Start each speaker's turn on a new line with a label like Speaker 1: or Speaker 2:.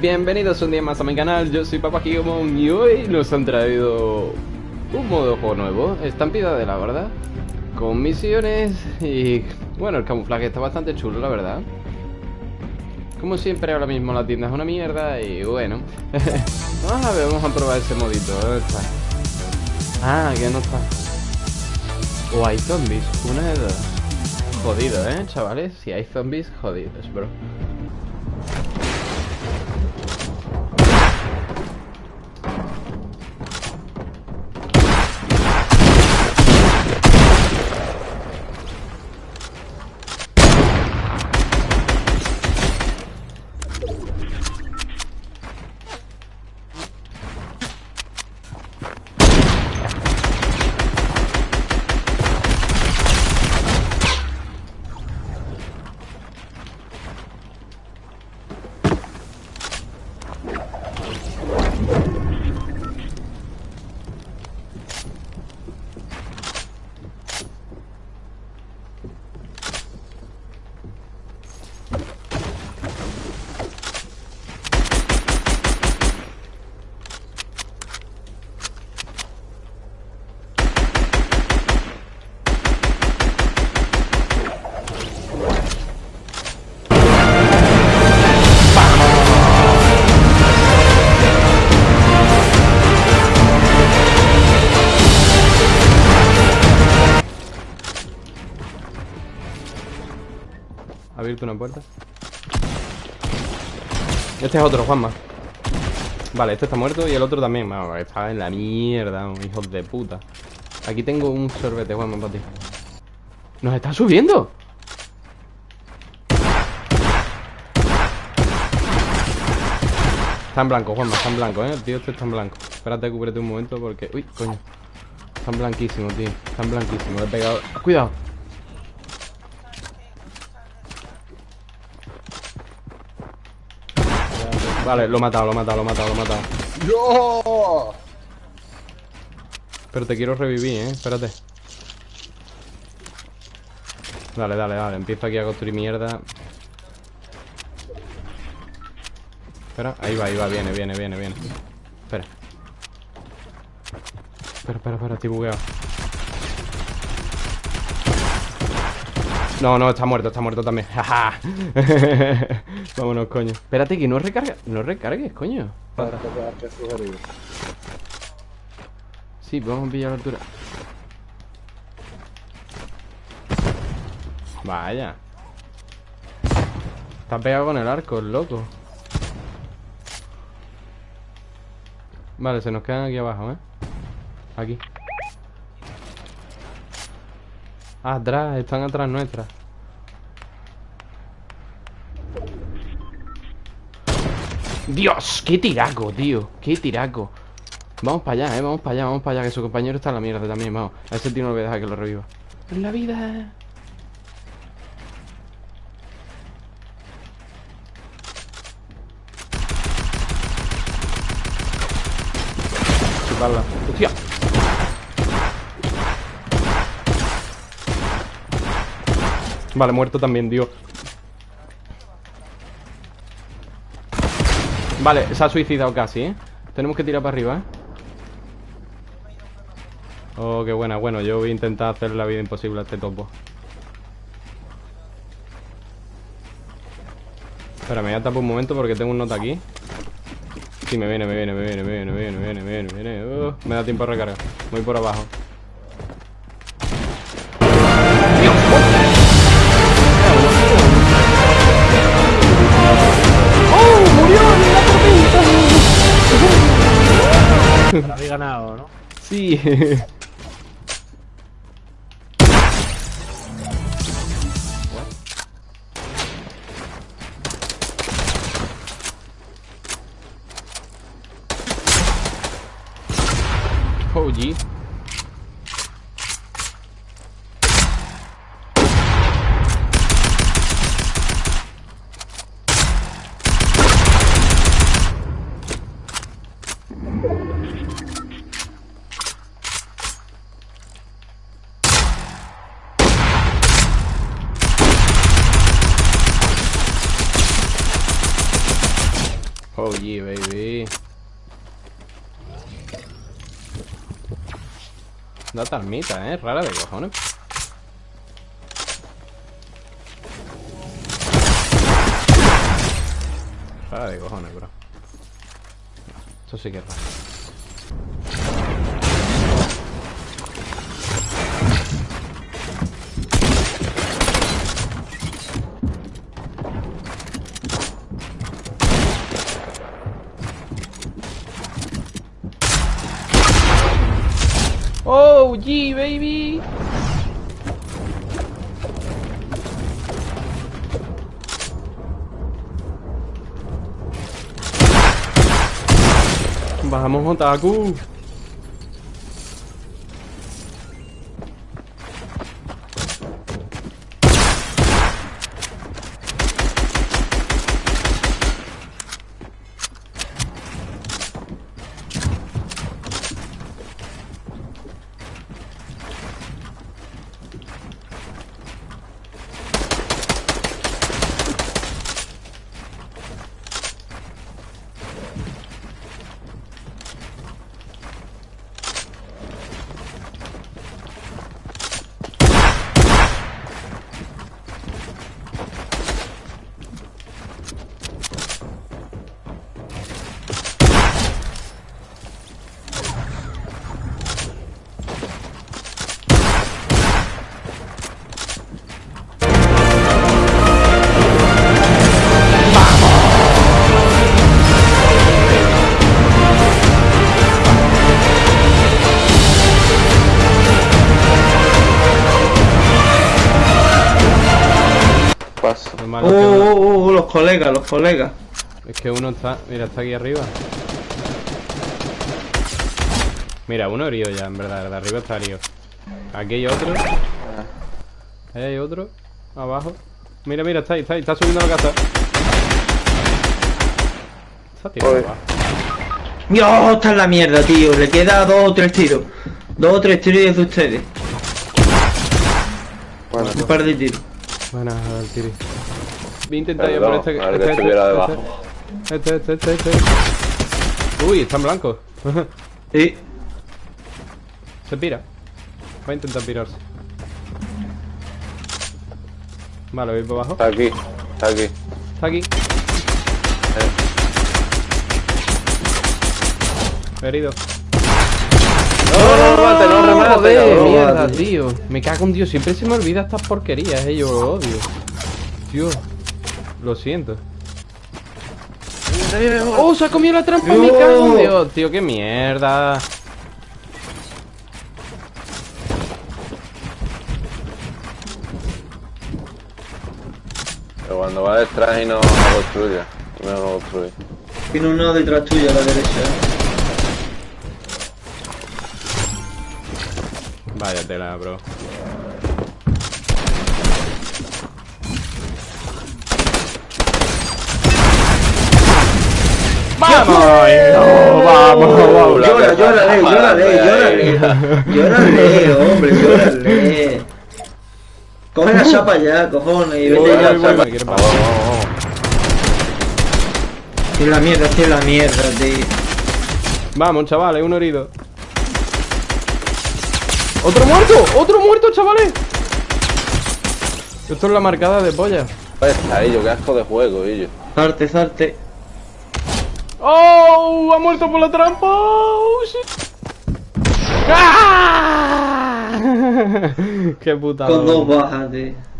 Speaker 1: Bienvenidos un día más a mi canal, yo soy Papa y hoy nos han traído un modo juego nuevo, estampida de la verdad, con misiones y bueno, el camuflaje está bastante chulo la verdad. Como siempre ahora mismo la tienda es una mierda y bueno, vamos a ver, vamos a probar ese modito, ¿dónde? Ah, que no está. O hay zombies, una de dos. Jodido, ¿eh, chavales? Si hay zombies, jodidos, bro. Abierto una puerta. Este es otro, Juanma. Vale, este está muerto y el otro también. Vamos, está en la mierda, hijos de puta. Aquí tengo un sorbete, Juanma, para ti. ¡Nos está subiendo! Está en blanco, Juanma, está en blanco, ¿eh? El tío este está en blanco. Espérate, cúbrete un momento porque... Uy, coño. Están blanquísimos, tío. Están blanquísimos. he pegado... ¡Cuidado! Vale, lo he matado, lo he matado, lo he matado, lo he matado.
Speaker 2: ¡No!
Speaker 1: Pero te quiero revivir, ¿eh? Espérate. Dale, dale, dale. Empiezo aquí a construir mierda. Espera, ahí va, ahí va. Viene, viene, viene, viene. Espera. Espera, espera, espera. Estoy bugueado. No, no, está muerto, está muerto también. Jaja. Vámonos, coño. Espérate que no recarga. No recargues, coño. Sí, vamos a pillar la altura. Vaya. Está pegado con el arco, el loco. Vale, se nos quedan aquí abajo, ¿eh? Aquí. Atrás, están atrás nuestras. Dios, qué tiraco, tío. Qué tiraco. Vamos para allá, eh. Vamos para allá, vamos para allá. Que su compañero está en la mierda también. Vamos. A ese tío no le voy a dejar que lo reviva. La vida. Chuparla. ¡Hostia! Vale, muerto también, Dios. Vale, se ha suicidado casi, ¿eh? Tenemos que tirar para arriba, ¿eh? Oh, qué buena. Bueno, yo voy a intentar hacer la vida imposible a este topo. Espera, me voy a tapar un momento porque tengo un nota aquí. Sí, me viene, me viene, me viene, me viene, me viene, me viene, me viene. Uh, me da tiempo a recargar. Voy por abajo.
Speaker 2: Habéis ganado.
Speaker 1: Sí. Oh baby. Una talmita, eh. Rara de cojones. Rara de cojones, bro. Esto sí que es raro. Oh, yeah, baby. Vamos, Otaku.
Speaker 3: Paso.
Speaker 4: Oh, oh,
Speaker 1: uno-
Speaker 4: oh, oh, los colegas, los colegas.
Speaker 1: Es que uno está... Mira, está aquí arriba. Mira, uno herido ya, en verdad. De arriba está herido. Aquí hay otro. Ahí hay otro. Abajo. Mira, mira, está ahí, está ahí. Está subiendo a la casa. Está tirando abajo.
Speaker 4: Dios, está en la mierda, tío. Le queda dos o tres tiros. Dos o tres tiros y es de ustedes.
Speaker 3: Bueno,
Speaker 4: Un par de tiros.
Speaker 1: Buena, el tiri. Voy a intentar ir
Speaker 3: Perdón,
Speaker 1: por este...
Speaker 3: a ver
Speaker 1: este,
Speaker 3: que
Speaker 1: este,
Speaker 3: estuviera
Speaker 1: este,
Speaker 3: debajo.
Speaker 1: Este, este, este, este. Uy, está en blanco.
Speaker 4: Sí.
Speaker 1: Se pira. Va a intentar pirarse. Vale, voy por abajo.
Speaker 3: está aquí, está aquí.
Speaker 1: Está aquí. Herido.
Speaker 3: No, no, remate, no remate,
Speaker 1: Joder, mierda, tío. Me cago en Dios. Siempre se me olvida estas porquerías, eh. Yo lo odio. Dios. Lo siento. ¡Oh, se ha comido la trampa! ¡Me cago en Dios, tío! ¡Qué mierda!
Speaker 3: Pero cuando va detrás y no no construye. No lo construye.
Speaker 4: Tiene uno detrás tuyo a la derecha.
Speaker 1: Vaya tela, bro. ¡Vamos! No, vamos, vamos.
Speaker 4: Llora,
Speaker 3: que-
Speaker 4: llórale, llórale, hombre, llórale. Coge la chapa ya, cojones, y vete ya. chapa. Estoy la mierda, estoy la mierda, tío.
Speaker 1: Vamos, chavales, uno herido. ¡Otro muerto! ¡Otro muerto, chavales! Esto es la marcada de polla.
Speaker 3: Está ello, qué asco de juego, ello.
Speaker 4: Salte, salte.
Speaker 1: ¡Oh! ¡Ha muerto por la trampa! ¡Oh, shit! ¡Ah! ¡Qué putada!
Speaker 4: Con dos bajas, tío.